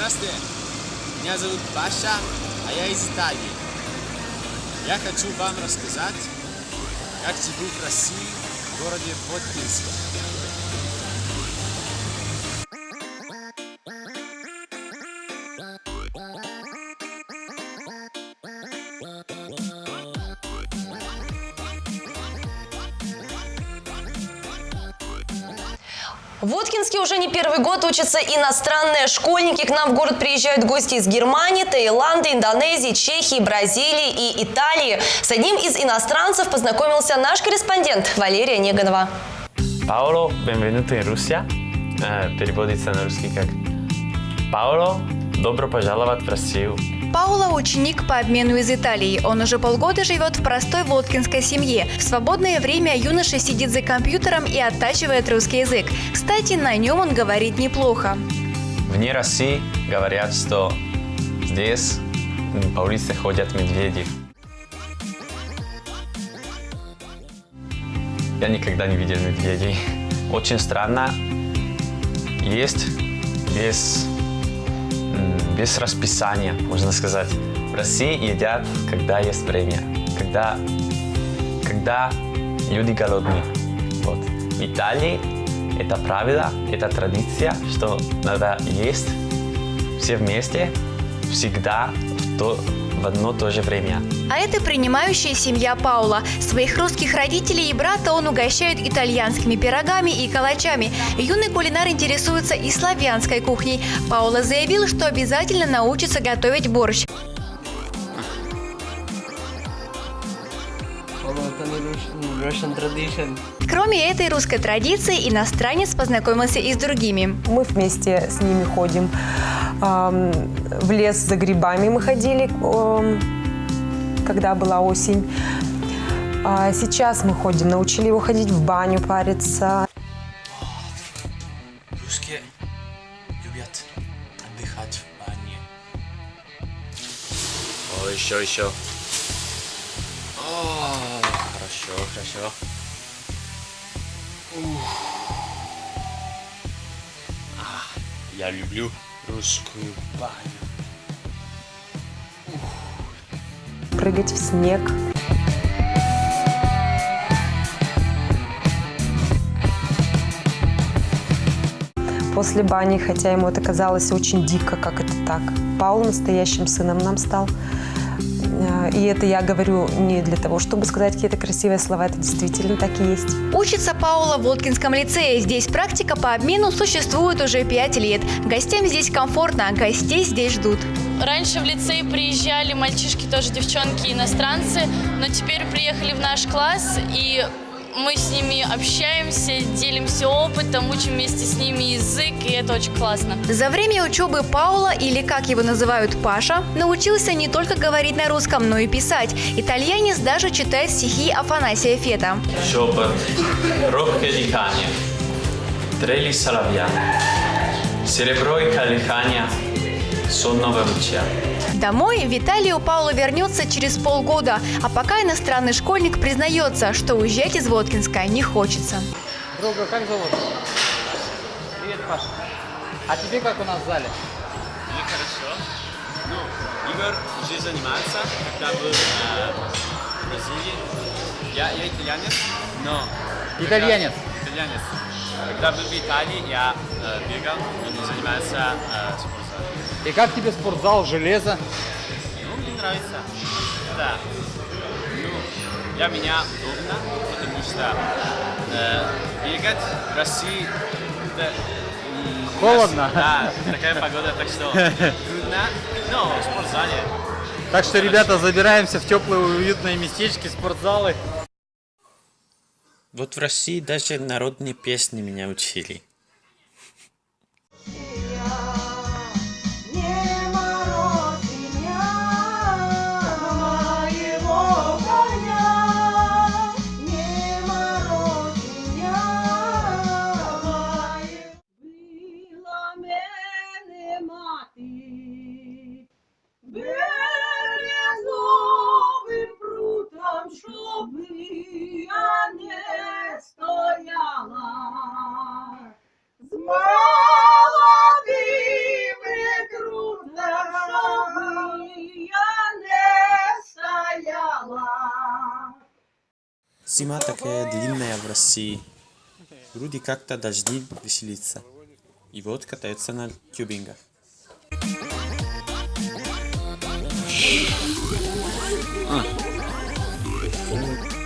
Здравствуйте, меня зовут Паша, а я из Италии. Я хочу вам рассказать, как живу в России, в городе Воткинске. В Воткинске уже не первый год учатся иностранные школьники. К нам в город приезжают гости из Германии, Таиланда, Индонезии, Чехии, Бразилии и Италии. С одним из иностранцев познакомился наш корреспондент Валерия Неганова. Paolo, benvenuto in Russia. Э, Переводится на русский как Пауло, добро пожаловать в Россию. Паула – ученик по обмену из Италии. Он уже полгода живет в простой воткинской семье. В свободное время юноша сидит за компьютером и оттачивает русский язык. Кстати, на нем он говорит неплохо. Вне России говорят, что здесь по улице ходят медведи. Я никогда не видел медведей. Очень странно. Есть м, без расписания, можно сказать. В России едят, когда есть время, когда, когда люди голодны. Вот. В Италии это правило, это традиция, что надо есть все вместе, всегда, в, то, в одно то же время. А это принимающая семья Паула. Своих русских родителей и брата он угощает итальянскими пирогами и калачами. Юный кулинар интересуется и славянской кухней. Паула заявил, что обязательно научится готовить борщ. Russian tradition. Кроме этой русской традиции, иностранец познакомился и с другими. Мы вместе с ними ходим. В лес за грибами мы ходили, когда была осень. А Сейчас мы ходим, научили его ходить в баню, париться. Русские любят отдыхать в бане. О, еще, еще. Хорошо. Ух. А, я люблю русскую баню. прыгать в снег. После бани, хотя ему это казалось очень дико, как это так. Паул настоящим сыном нам стал. И это я говорю не для того, чтобы сказать какие-то красивые слова, это действительно так и есть. Учится Паула в Воткинском лицее. Здесь практика по обмену существует уже 5 лет. Гостям здесь комфортно, а гостей здесь ждут. Раньше в лицей приезжали мальчишки, тоже девчонки, иностранцы, но теперь приехали в наш класс, и мы с ними общаемся, делимся опытом, учим вместе с ними язык, и это очень классно. За время учебы Паула, или как его называют Паша, научился не только говорить на русском, но и писать. Итальянец даже читает стихи Афанасия Фета. Шепот, робкое дыхание, трели соловья, серебро и колыхание сонного ручья. Домой в Италию Паула вернется через полгода, а пока иностранный школьник признается, что уезжать из Воткинска не хочется. Друга, как зовут? Привет, Паша. А тебе как у нас в зале? Мне хорошо. Ну, Игорь уже занимается, когда был э, в Бразилии. Я, я итальянец, но... Итальянец. Когда, итальянец. Когда был в Италии, я э, бегал, он занимается э. И как тебе спортзал, железо? Ну, мне нравится. Да. Ну, для меня удобно, потому что э, бегать в России м, Холодно. Да, такая погода, так что трудно. Но в спортзале Так что, ребята, забираемся в теплые уютные местечки, спортзалы. Вот в России даже народные песни меня учили. Зима такая длинная в России. Люди как-то должны веселиться. И вот катаются на тюбингах. Отлично.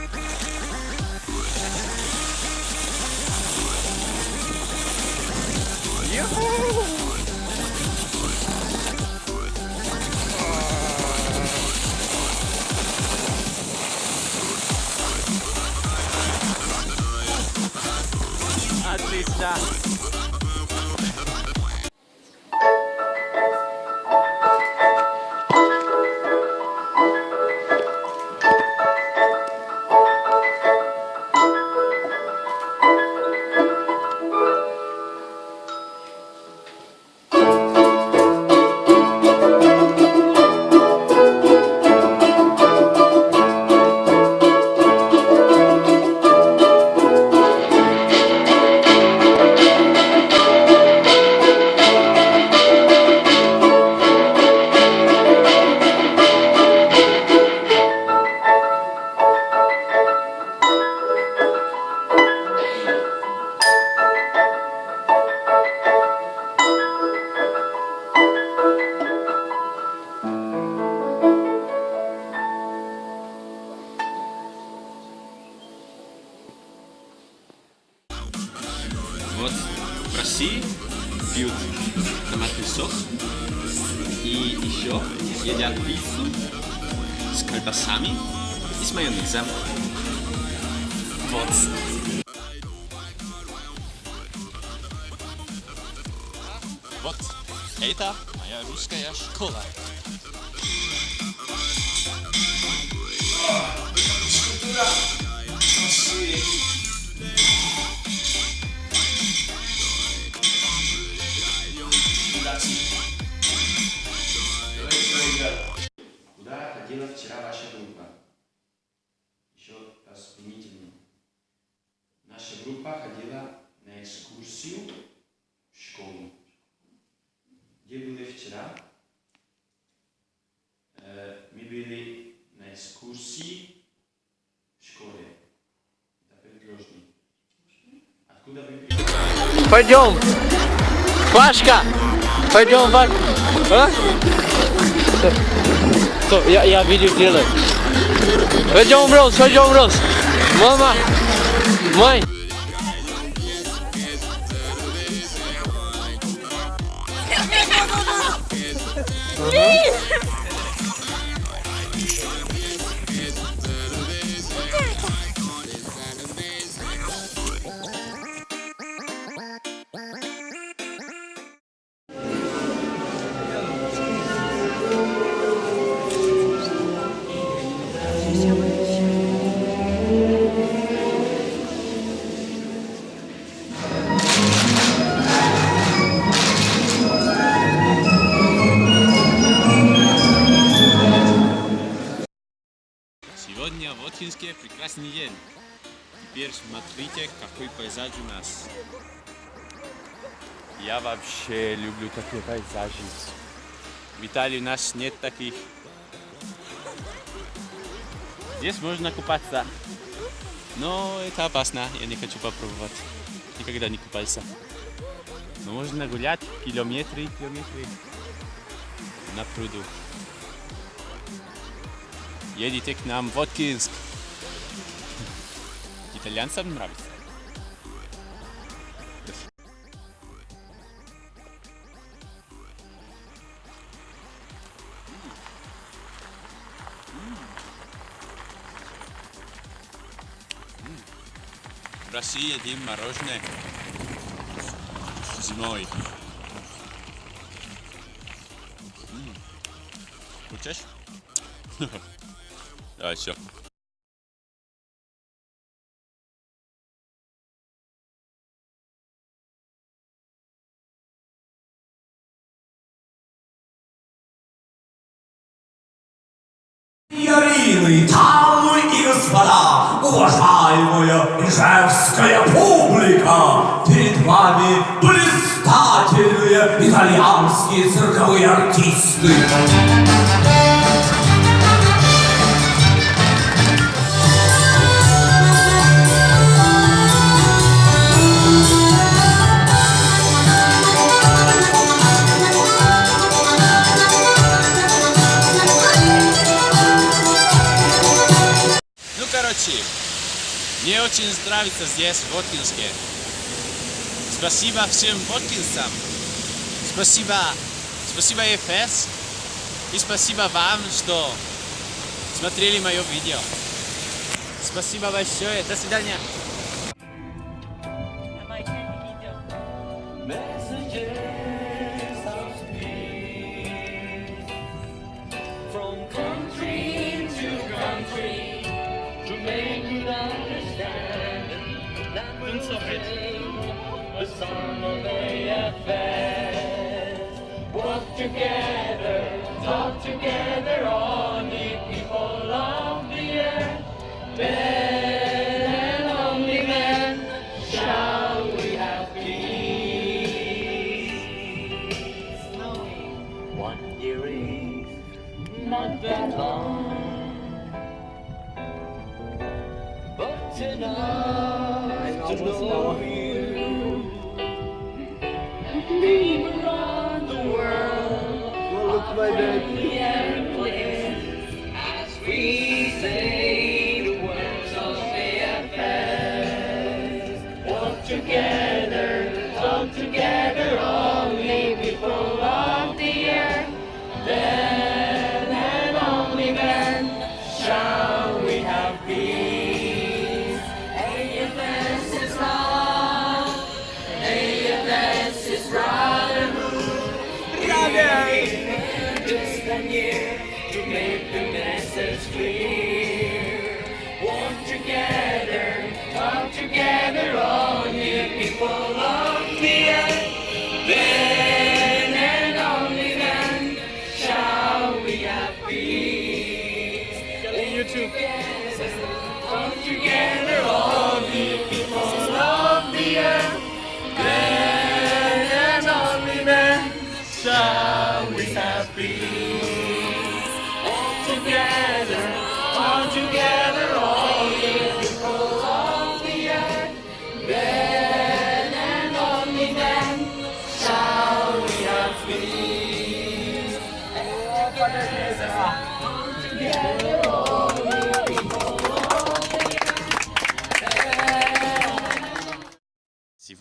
Колбасами и с майонезом. Вот. Вот это моя русская школа. Куда Na në ekskursiu shkollën. Gje bëlli vëqëra, mi bëlli në ekskursi shkollë. Da për A Atku da për Pardon! Bashka! Pardon, bashka! To, ja, ja Mama! Mãe! Ih! Прекрасный день. Теперь смотрите, какой пейзаж у нас. Я вообще люблю такие пейзажи. В Италии у нас нет таких. Здесь можно купаться. Но это опасно, я не хочу попробовать. Никогда не купался. Но можно гулять километры километры на пруду. Едете к нам в Воткинск. Итальянцам нравится. В России едим мороженое зимой. Хочешь? Давай, все. ижевская публика, перед вами блистательные итальянские цирковые артисты. Ну, короче, мне очень нравится здесь, в Воткинске. Спасибо всем воткинцам. Спасибо, спасибо ЕФС. И спасибо вам, что смотрели мое видео. Спасибо большое. До свидания. Hallelujah.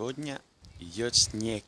Сегодня идет снег.